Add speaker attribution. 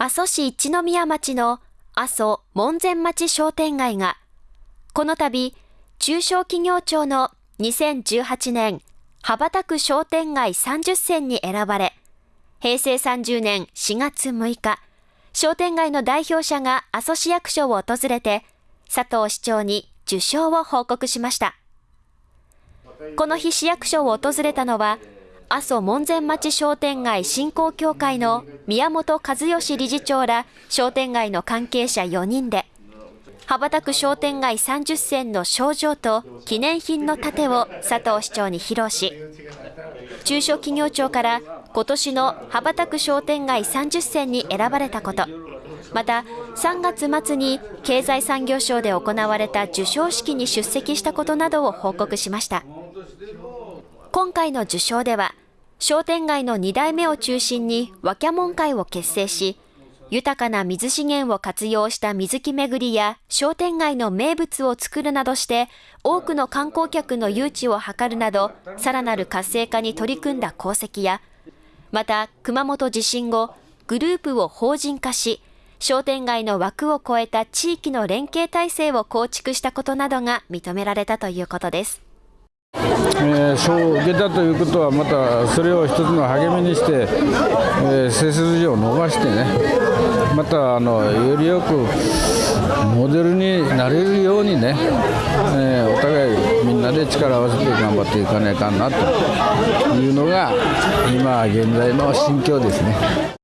Speaker 1: 阿蘇市一宮町の阿蘇門前町商店街が、この度、中小企業庁の2018年羽ばたく商店街30選に選ばれ、平成30年4月6日、商店街の代表者が阿蘇市役所を訪れて、佐藤市長に受賞を報告しました。この日市役所を訪れたのは、阿蘇門前町商店街振興協会の宮本和義理事長ら商店街の関係者4人で、羽ばたく商店街30選の賞状と記念品の盾を佐藤市長に披露し、中小企業庁から今年の羽ばたく商店街30選に選ばれたこと、また3月末に経済産業省で行われた授賞式に出席したことなどを報告しました。今回の受賞では、商店街の2代目を中心にワキャモン会を結成し、豊かな水資源を活用した水木巡りや商店街の名物を作るなどして、多くの観光客の誘致を図るなど、さらなる活性化に取り組んだ功績や、また熊本地震後、グループを法人化し、商店街の枠を超えた地域の連携体制を構築したことなどが認められたということです。
Speaker 2: えー、賞を受けたということはまたそれを一つの励みにして、えー、背筋を伸ばしてねまたあのよりよくモデルになれるようにね、えー、お互いみんなで力を合わせて頑張っていかないかなというのが今現在の心境ですね。